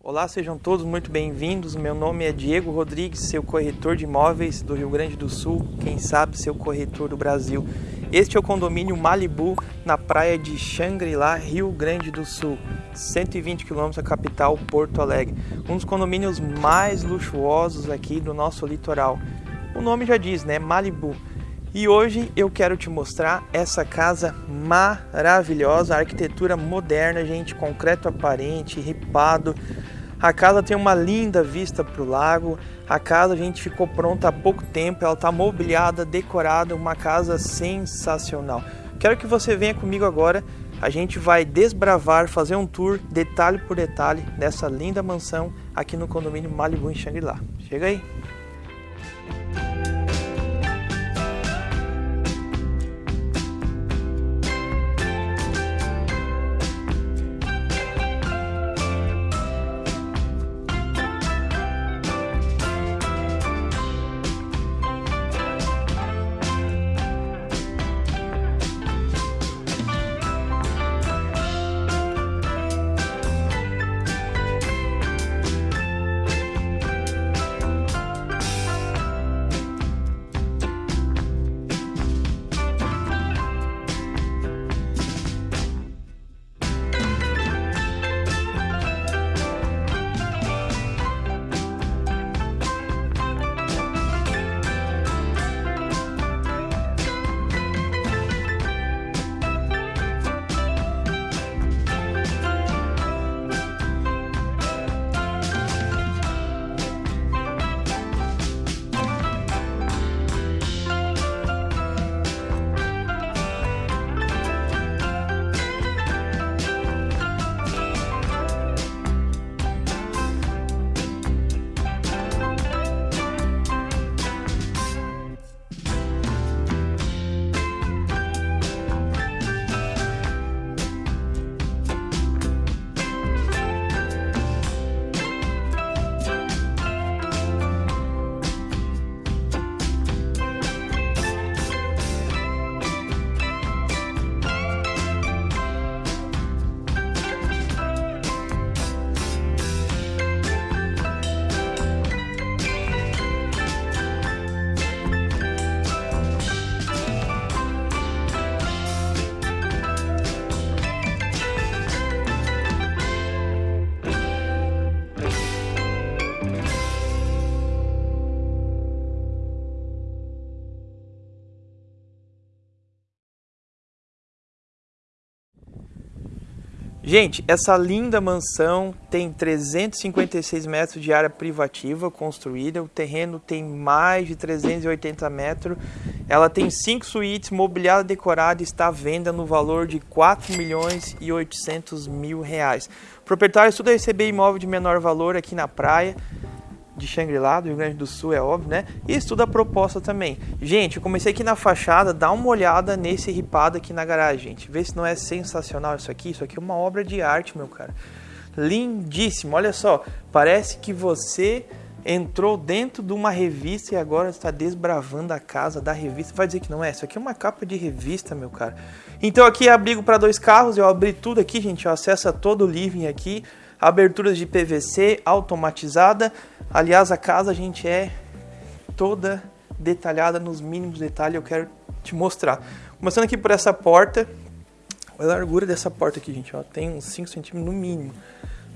Olá, sejam todos muito bem-vindos. Meu nome é Diego Rodrigues, seu corretor de imóveis do Rio Grande do Sul, quem sabe seu corretor do Brasil. Este é o condomínio Malibu, na praia de Xangri-Lá, Rio Grande do Sul, 120 km da capital Porto Alegre. Um dos condomínios mais luxuosos aqui do nosso litoral. O nome já diz, né? Malibu. E hoje eu quero te mostrar essa casa maravilhosa, arquitetura moderna, gente, concreto aparente, ripado. A casa tem uma linda vista para o lago. A casa a gente ficou pronta há pouco tempo, ela está mobiliada, decorada, uma casa sensacional. Quero que você venha comigo agora. A gente vai desbravar, fazer um tour detalhe por detalhe dessa linda mansão aqui no condomínio Malibu em Xangri-Lá. Chega aí! Gente, essa linda mansão tem 356 metros de área privativa construída, o terreno tem mais de 380 metros, ela tem cinco suítes, mobiliada decorada, está à venda no valor de 4 milhões e 800 mil reais. O proprietário estuda receber imóvel de menor valor aqui na praia, de Xangri-Lá, do Rio Grande do Sul, é óbvio, né? E estuda a proposta também. Gente, eu comecei aqui na fachada, dá uma olhada nesse ripado aqui na garagem, gente. Vê se não é sensacional isso aqui. Isso aqui é uma obra de arte, meu cara. Lindíssimo, olha só. Parece que você entrou dentro de uma revista e agora está desbravando a casa da revista. Vai dizer que não é? Isso aqui é uma capa de revista, meu cara. Então aqui é abrigo para dois carros. Eu abri tudo aqui, gente. Acessa todo o living aqui aberturas de PVC automatizada. Aliás, a casa a gente é toda detalhada nos mínimos detalhes, eu quero te mostrar. Começando aqui por essa porta, a largura dessa porta aqui, gente, ó, tem uns 5 centímetros no mínimo.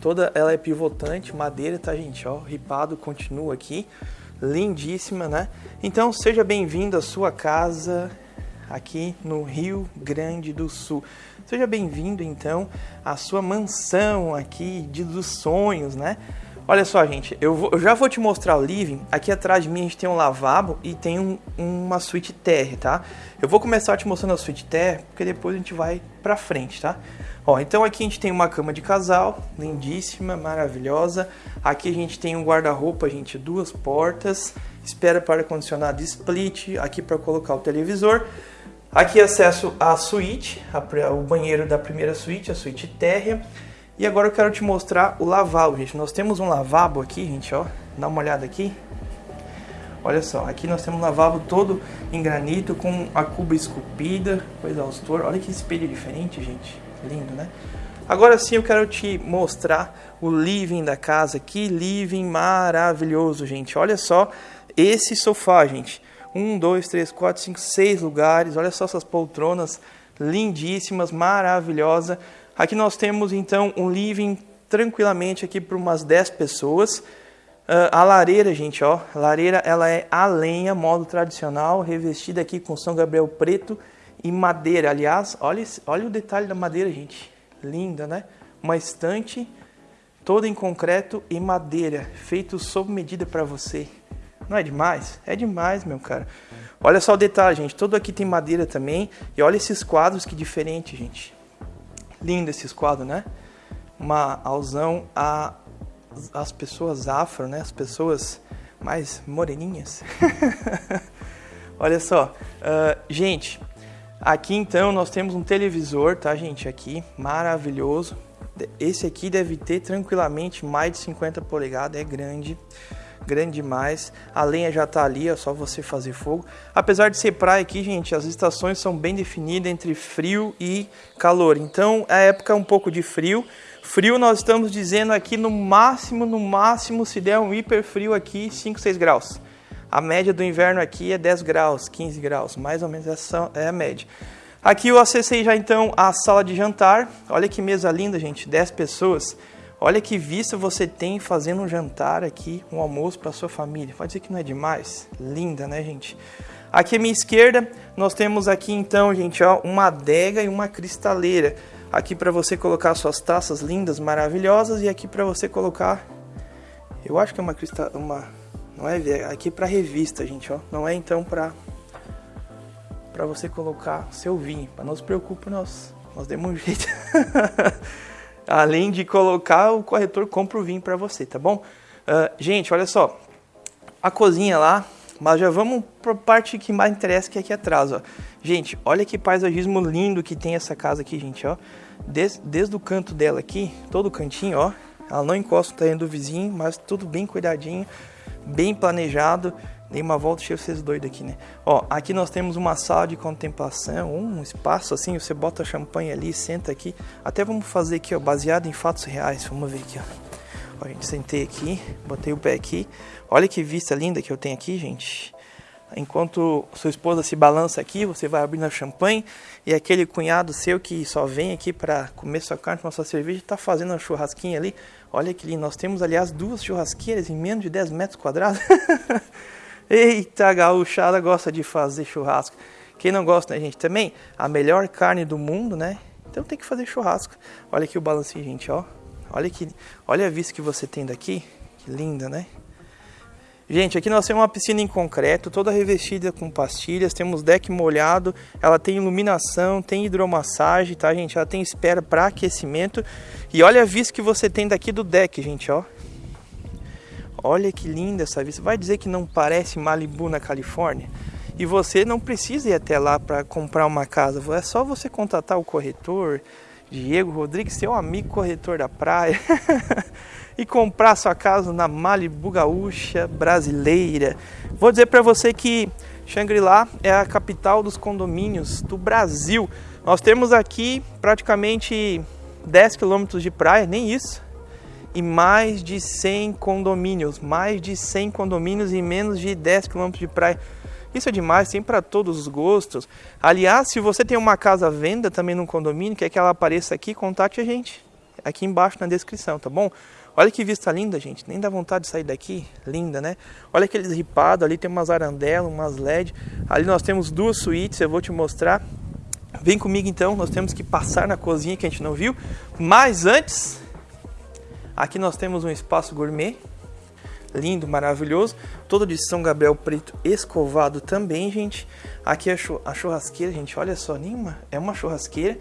Toda ela é pivotante, madeira, tá, gente, ó, ripado, continua aqui. Lindíssima, né? Então, seja bem-vindo à sua casa aqui no Rio Grande do Sul. Seja bem-vindo então à sua mansão aqui de, dos sonhos, né? Olha só, gente, eu, vou, eu, já vou te mostrar o living. Aqui atrás de mim a gente tem um lavabo e tem um, uma suíte terra, tá? Eu vou começar te mostrando a suíte terra, porque depois a gente vai pra frente, tá? Ó, então aqui a gente tem uma cama de casal, lindíssima, maravilhosa. Aqui a gente tem um guarda-roupa, gente, duas portas. Espera para ar-condicionado split, aqui para colocar o televisor. Aqui acesso à suíte, o banheiro da primeira suíte, a suíte térrea. E agora eu quero te mostrar o lavabo, gente. Nós temos um lavabo aqui, gente, ó. Dá uma olhada aqui. Olha só, aqui nós temos um lavabo todo em granito com a cuba esculpida, com exaustor. Olha que espelho diferente, gente. Lindo, né? Agora sim eu quero te mostrar o living da casa. Que living maravilhoso, gente. Olha só esse sofá, gente. Um, dois, três, quatro, cinco, seis lugares. Olha só essas poltronas lindíssimas, maravilhosa. Aqui nós temos então um living tranquilamente aqui para umas 10 pessoas. Uh, a lareira, gente, ó, a lareira ela é a lenha, modo tradicional, revestida aqui com São Gabriel preto e madeira. Aliás, olha, olha o detalhe da madeira, gente. Linda, né? Uma estante toda em concreto e madeira, feito sob medida para você. Não é demais? É demais, meu cara. Olha só o detalhe, gente. Todo aqui tem madeira também. E olha esses quadros que diferente, gente. Lindo esses quadros, né? Uma alusão a as pessoas afro, né? As pessoas mais moreninhas. olha só, uh, gente. Aqui então nós temos um televisor, tá, gente? Aqui, maravilhoso. Esse aqui deve ter tranquilamente mais de 50 polegadas, é grande, grande demais. A lenha já tá ali, é só você fazer fogo. Apesar de ser praia aqui, gente, as estações são bem definidas entre frio e calor. Então, a época é um pouco de frio. Frio nós estamos dizendo aqui no máximo, no máximo, se der um hiper frio aqui, 5, 6 graus. A média do inverno aqui é 10 graus, 15 graus, mais ou menos essa é a média. Aqui eu acessei já então a sala de jantar. Olha que mesa linda, gente, 10 pessoas. Olha que vista você tem fazendo um jantar aqui, um almoço para sua família. Pode dizer que não é demais? Linda, né, gente? Aqui à minha esquerda, nós temos aqui então, gente, ó, uma adega e uma cristaleira. Aqui para você colocar suas taças lindas, maravilhosas e aqui para você colocar eu acho que é uma cristal uma não é aqui para revista, gente, ó. Não é então para para você colocar seu vinho. Para não se preocupe, nós nós demos um jeito. Além de colocar, o corretor compra o vinho para você, tá bom? Uh, gente, olha só. A cozinha lá, mas já vamos para a parte que mais interessa, que é aqui atrás, ó. Gente, olha que paisagismo lindo que tem essa casa aqui, gente, ó. Desde, desde o canto dela aqui, todo o cantinho, ó. Ela não encosta o terreno do vizinho, mas tudo bem cuidadinho bem planejado. Dei uma volta, cheio vocês doidos aqui, né? Ó, aqui nós temos uma sala de contemplação, um espaço assim, você bota champanhe ali, senta aqui. Até vamos fazer aqui, ó, baseado em fatos reais. Vamos ver aqui, ó. Ó, gente, sentei aqui, botei o pé aqui. Olha que vista linda que eu tenho aqui, gente. Enquanto sua esposa se balança aqui, você vai abrindo a champanhe e aquele cunhado seu que só vem aqui para comer sua carne, tomar sua cerveja, está fazendo uma churrasquinha ali. Olha que lindo. Nós temos, aliás, duas churrasqueiras em menos de 10 metros quadrados. Eita, a gauchada gosta de fazer churrasco. Quem não gosta, né, gente? Também a melhor carne do mundo, né? Então tem que fazer churrasco. Olha aqui o balancinho, gente, ó. Olha que, olha a vista que você tem daqui. Que linda, né? Gente, aqui nós temos uma piscina em concreto, toda revestida com pastilhas, temos deck molhado, ela tem iluminação, tem hidromassagem, tá, gente? Ela tem espera para aquecimento. E olha a vista que você tem daqui do deck, gente, ó. Olha que linda essa vista. Vai dizer que não parece Malibu na Califórnia? E você não precisa ir até lá para comprar uma casa. É só você contatar o corretor, Diego Rodrigues, seu amigo corretor da praia. e comprar sua casa na Malibu Gaúcha brasileira. Vou dizer para você que Xangri-Lá é a capital dos condomínios do Brasil. Nós temos aqui praticamente 10 quilômetros de praia, nem isso, e mais de 100 condomínios, mais de 100 condomínios e menos de 10 quilômetros de praia. Isso é demais, tem para todos os gostos. Aliás, se você tem uma casa à venda também num condomínio, quer que ela apareça aqui, contate a gente aqui embaixo na descrição, tá bom? Olha que vista linda, gente. Nem dá vontade de sair daqui. Linda, né? Olha aqueles ripados. Ali tem umas arandelas, umas LED. Ali nós temos duas suítes. Eu vou te mostrar. Vem comigo então. Nós temos que passar na cozinha que a gente não viu. Mas antes, aqui nós temos um espaço gourmet. Lindo, maravilhoso. Todo de São Gabriel preto escovado também, gente. Aqui a churrasqueira, gente. Olha só, nenhuma. É uma churrasqueira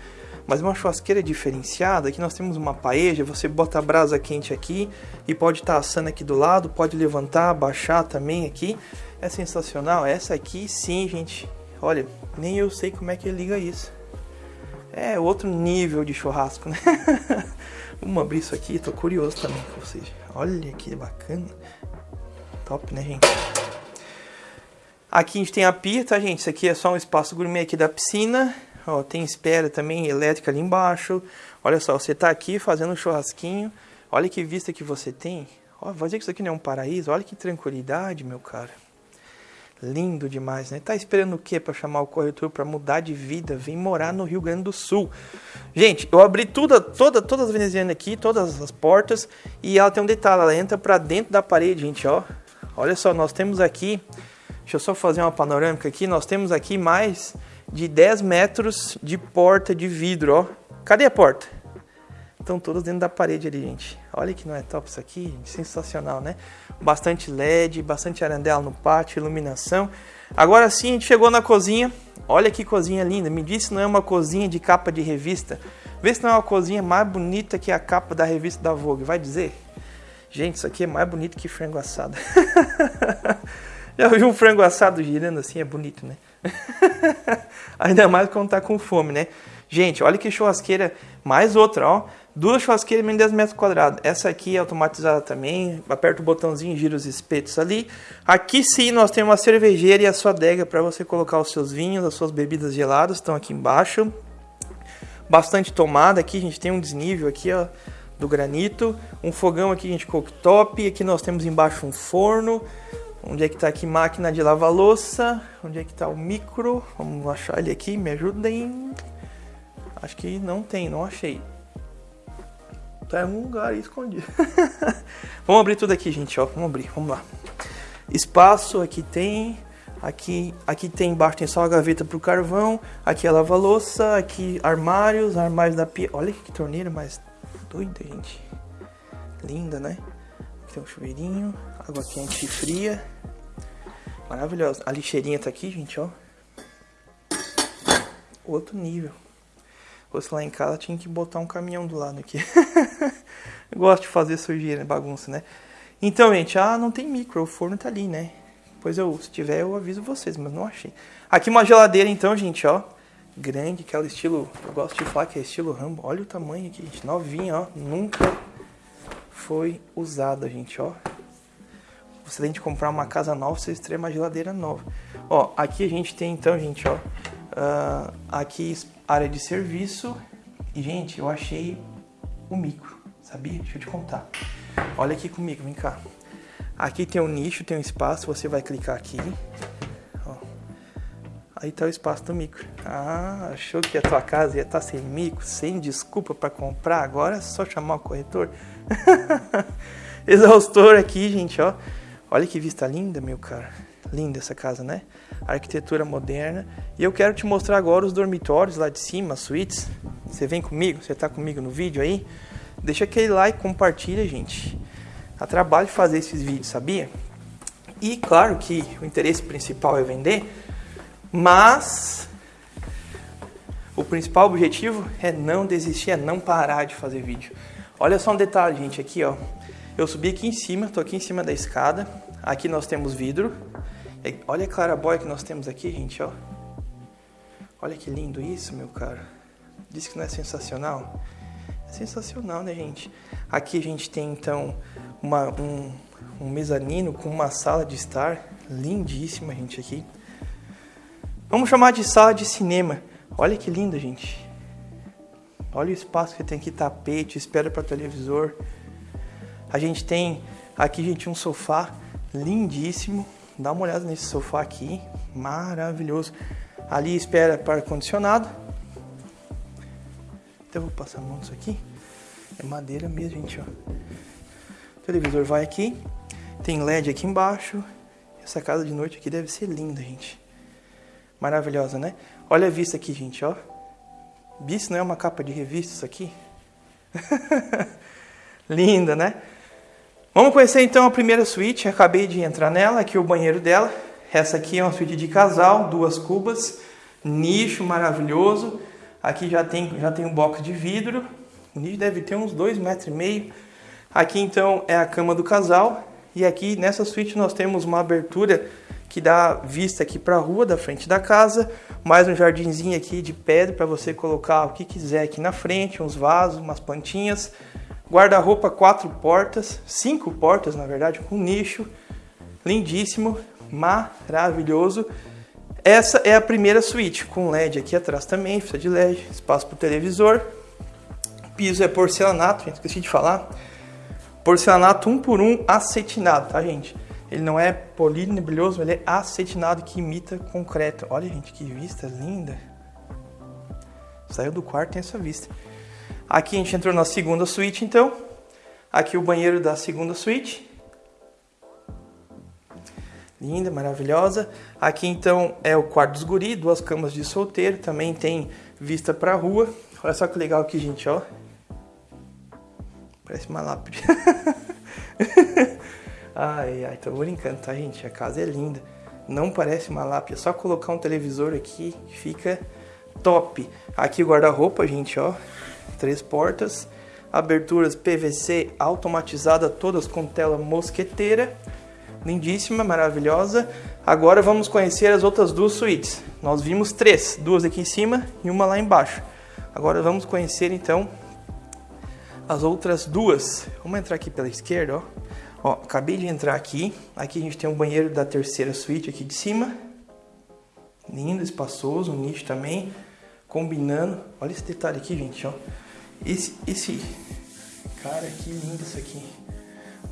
mas uma churrasqueira diferenciada, aqui nós temos uma paeja, você bota a brasa quente aqui e pode estar tá assando aqui do lado, pode levantar, baixar também aqui. É sensacional. Essa aqui sim, gente. Olha, nem eu sei como é que liga isso. É outro nível de churrasco, né? Vamos abrir isso aqui, tô curioso também com vocês. Olha que bacana. Top, né, gente? Aqui a gente tem a pia, tá, gente? Isso aqui é só um espaço gourmet aqui da piscina. Ó, tem espera também elétrica ali embaixo. Olha só, você tá aqui fazendo um churrasquinho. Olha que vista que você tem. Ó, vou dizer que isso aqui não é um paraíso. Olha que tranquilidade, meu cara. Lindo demais, né? Tá esperando o quê para chamar o corretor para mudar de vida? Vem morar no Rio Grande do Sul. Gente, eu abri tudo, toda, todas as venezianas aqui, todas as portas, e ela tem um detalhe, ela entra para dentro da parede, gente, ó. Olha só, nós temos aqui, deixa eu só fazer uma panorâmica aqui, nós temos aqui mais de 10 metros de porta de vidro, ó. Cadê a porta? Estão todas dentro da parede ali, gente. Olha que não é top isso aqui, sensacional, né? Bastante LED, bastante arandela no pátio, iluminação. Agora sim, a gente chegou na cozinha. Olha que cozinha linda. Me disse não é uma cozinha de capa de revista. Vê se não é uma cozinha mais bonita que a capa da revista da Vogue. Vai dizer? Gente, isso aqui é mais bonito que frango assado. Já vi um frango assado girando assim, é bonito, né? Ainda mais quando tá com fome, né? Gente, olha que churrasqueira. Mais outra, ó. Duas churrasqueiras de 10 metros quadrados. Essa aqui é automatizada também. Aperta o botãozinho, gira os espetos ali. Aqui sim nós temos uma cervejeira e a sua adega para você colocar os seus vinhos, as suas bebidas geladas. Estão aqui embaixo. Bastante tomada. Aqui a gente tem um desnível aqui, ó, do granito. Um fogão aqui, gente, cooktop. Aqui nós temos embaixo um forno. Onde é que está aqui máquina de lavar louça? Onde é que está o micro? Vamos achar ele aqui, me ajudem. Acho que não tem, não achei. Tá em algum lugar aí escondido. vamos abrir tudo aqui, gente, ó. Vamos abrir, vamos lá. Espaço, aqui tem. Aqui, aqui tem embaixo tem só a gaveta pro carvão. Aqui é lava-louça. Aqui armários, armários da pia. Olha que torneira mais doida, gente. Linda, né? Aqui tem um chuveirinho. Água quente e fria. Maravilhosa. A lixeirinha tá aqui, gente, ó. Outro nível fosse lá em casa, tinha que botar um caminhão do lado aqui. gosto de fazer sujeira, bagunça, né? Então, gente, ah, não tem micro, o forno tá ali, né? Pois eu, se tiver, eu aviso vocês, mas não achei. Aqui uma geladeira, então, gente, ó. Grande, aquela estilo, eu gosto de falar que é estilo Rambo. Olha o tamanho aqui, gente, novinha, ó. Nunca foi usada, gente, ó. Você tem de comprar uma casa nova, você estreia uma geladeira nova. Ó, aqui a gente tem, então, gente, ó. Uh, aqui área de serviço. E, gente, eu achei o micro, sabia? Deixa eu te contar. Olha aqui comigo, vem cá. Aqui tem um nicho, tem um espaço, você vai clicar aqui. Ó. Aí tá o espaço do micro. Ah, achou que a tua casa ia estar tá sem micro, sem desculpa para comprar? Agora é só chamar o corretor. Exaustor aqui, gente, ó. Olha que vista linda, meu cara. Linda essa casa, né? Arquitetura moderna. E eu quero te mostrar agora os dormitórios lá de cima, as suítes. Você vem comigo? Você está comigo no vídeo aí? Deixa aquele like, compartilha, gente. Dá trabalho fazer esses vídeos, sabia? E claro que o interesse principal é vender, mas o principal objetivo é não desistir, é não parar de fazer vídeo. Olha só um detalhe, gente, aqui ó. Eu subi aqui em cima, tô aqui em cima da escada. Aqui nós temos vidro, olha a clarabóia que nós temos aqui, gente, ó. Olha que lindo isso, meu cara. Diz que não é sensacional? É sensacional, né, gente? Aqui a gente tem, então, uma, um, um mezanino com uma sala de estar lindíssima, gente, aqui. Vamos chamar de sala de cinema. Olha que linda, gente. Olha o espaço que tem aqui, tapete, espera para televisor. A gente tem aqui, gente, um sofá lindíssimo Dá uma olhada nesse sofá aqui, maravilhoso. Ali espera para ar-condicionado. Eu vou passar a mão nisso aqui. É madeira mesmo, gente, ó. O televisor vai aqui. Tem LED aqui embaixo. Essa casa de noite aqui deve ser linda, gente. Maravilhosa, né? Olha a vista aqui, gente, ó. Isso não é uma capa de revista isso aqui? linda, né? Vamos conhecer então a primeira suíte, acabei de entrar nela, aqui é o banheiro dela. Essa aqui é uma suíte de casal, duas cubas, nicho maravilhoso. Aqui já tem, já tem um box de vidro, o nicho deve ter uns dois metros e meio. Aqui então é a cama do casal e aqui nessa suíte nós temos uma abertura que dá vista aqui para a rua da frente da casa, mais um jardinzinho aqui de pedra para você colocar o que quiser aqui na frente, uns vasos, umas plantinhas. Guarda-roupa quatro portas, cinco portas na verdade, com nicho, lindíssimo, maravilhoso. Essa é a primeira suíte, com LED aqui atrás também, fita de LED, espaço para o televisor. Piso é porcelanato, esqueci de falar. Porcelanato 1 um por 1 um, acetinado, tá gente? Ele não é polido nem brilhoso, ele é acetinado que imita concreto. Olha gente, que vista linda. Saiu do quarto tem essa vista. Aqui a gente entrou na segunda suíte então. Aqui o banheiro da segunda suíte. Linda, maravilhosa. Aqui então é o quarto dos guri, duas camas de solteiro, também tem vista pra rua. Olha só que legal aqui, gente, ó. Parece uma lápide. ai, ai, tô brincando, tá, gente? A casa é linda. Não parece uma lápide, é só colocar um televisor aqui fica top. Aqui o guarda-roupa, gente, ó. Três portas. Aberturas PVC automatizada, todas com tela mosqueteira lindíssima, maravilhosa. Agora vamos conhecer as outras duas suítes. Nós vimos três, duas aqui em cima e uma lá embaixo. Agora vamos conhecer então as outras duas. Vamos entrar aqui pela esquerda, ó. Ó, acabei de entrar aqui. Aqui a gente tem um banheiro da terceira suíte aqui de cima. Lindo, espaçoso, um nicho também, combinando. Olha esse detalhe aqui, gente, ó. Esse, esse, cara, que lindo isso aqui.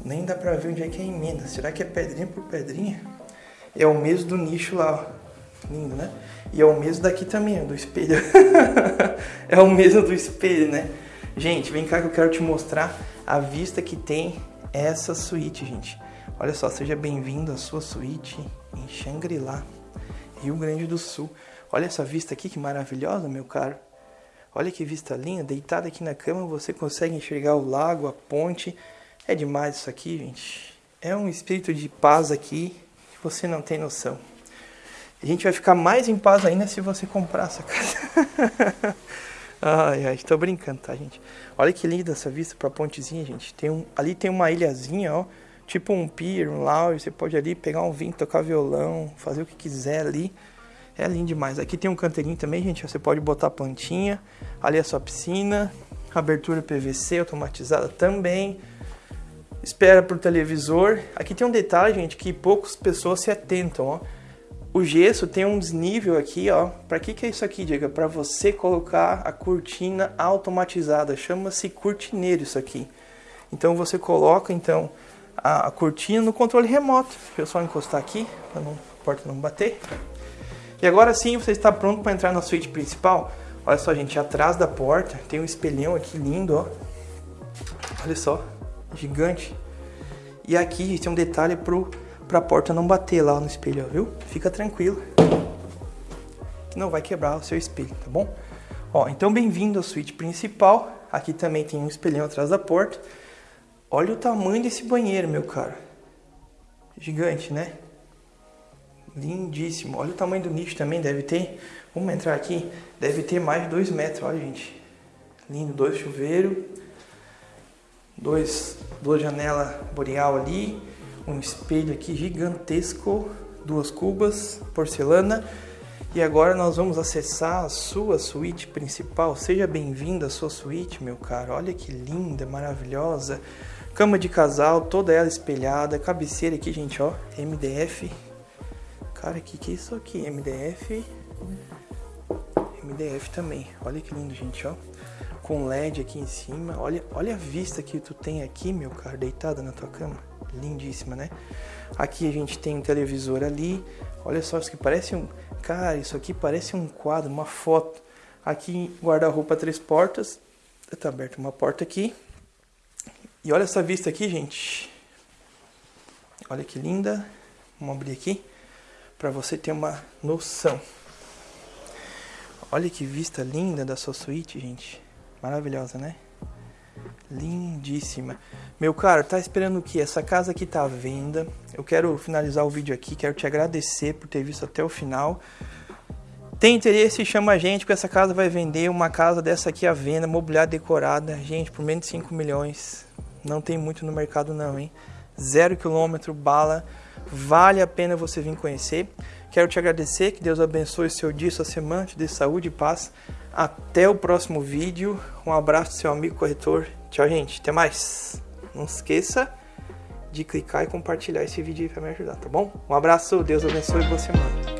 Nem dá pra ver onde é que é a emenda. Será que é pedrinha por pedrinha? É o mesmo do nicho lá, ó. Lindo, né? E é o mesmo daqui também, ó, do espelho. é o mesmo do espelho, né? Gente, vem cá que eu quero te mostrar a vista que tem essa suíte, gente. Olha só, seja bem-vindo à sua suíte em Xangri-Lá, Rio Grande do Sul. Olha essa vista aqui, que maravilhosa, meu caro. Olha que vista linda, deitado aqui na cama você consegue enxergar o lago, a ponte, é demais isso aqui, gente. É um espírito de paz aqui que você não tem noção. A gente vai ficar mais em paz ainda se você comprar essa casa. ai, ai, estou brincando, tá, gente? Olha que linda essa vista para a pontezinha, gente. Tem um, ali tem uma ilhazinha, ó, tipo um pier, um lounge. Você pode ali pegar um vinho, tocar violão, fazer o que quiser ali. É lindo demais. Aqui tem um canteirinho também, gente. Você pode botar plantinha. Ali é a sua piscina. Abertura PVC automatizada também espera pro televisor. Aqui tem um detalhe, gente, que poucas pessoas se atentam, ó. O gesso tem um desnível aqui, ó. Para que que é isso aqui, Diego? Para você colocar a cortina automatizada. Chama-se cortineiro isso aqui. Então você coloca então a cortina no controle remoto. Deixa eu só encostar aqui para a porta não bater. E agora sim você está pronto para entrar na suíte principal. Olha só, gente, atrás da porta tem um espelhão aqui lindo, ó. Olha só, gigante. E aqui tem um detalhe pro, pra porta não bater lá no espelho, ó, viu? Fica tranquilo. Que não vai quebrar o seu espelho, tá bom? Ó, então bem-vindo à suíte principal. Aqui também tem um espelhão atrás da porta. Olha o tamanho desse banheiro, meu caro. Gigante, né? Lindíssimo. Olha o tamanho do nicho também, deve ter... Vamos entrar aqui. Deve ter mais de 2 metros, olha, gente. Lindo, dois chuveiros dois, duas janelas boreal ali, um espelho aqui gigantesco, duas cubas, porcelana. E agora nós vamos acessar a sua suíte principal. Seja bem-vindo à sua suíte, meu caro. Olha que linda, maravilhosa. Cama de casal, toda ela espelhada. Cabeceira aqui, gente, ó. MDF. Cara, que que é isso aqui? MDF. MDF também. Olha que lindo, gente, ó com LED aqui em cima. Olha, olha a vista que tu tem aqui, meu caro, deitado na tua cama. Lindíssima, né? Aqui a gente tem um televisor ali. Olha só, isso aqui parece um... Cara, isso aqui parece um quadro, uma foto. Aqui, guarda-roupa três portas. Tá aberta uma porta aqui. E olha essa vista aqui, gente. Olha que linda. Vamos abrir aqui para você ter uma noção. Olha que vista linda da sua suíte, gente. Maravilhosa, né? Lindíssima. Meu caro, tá esperando o que? Essa casa aqui tá à venda. Eu quero finalizar o vídeo aqui, quero te agradecer por ter visto até o final. Tem interesse? Chama a gente, porque essa casa vai vender uma casa dessa aqui à venda, mobiliária decorada. Gente, por menos de 5 milhões. Não tem muito no mercado não, hein? Zero quilômetro, bala. Vale a pena você vir conhecer. Quero te agradecer, que Deus abençoe seu dia, sua semana, te dê saúde e paz. Até o próximo vídeo. Um abraço seu amigo corretor. Tchau, gente. Até mais. Não esqueça de clicar e compartilhar esse vídeo para me ajudar, tá bom? Um abraço. Deus abençoe você, mano.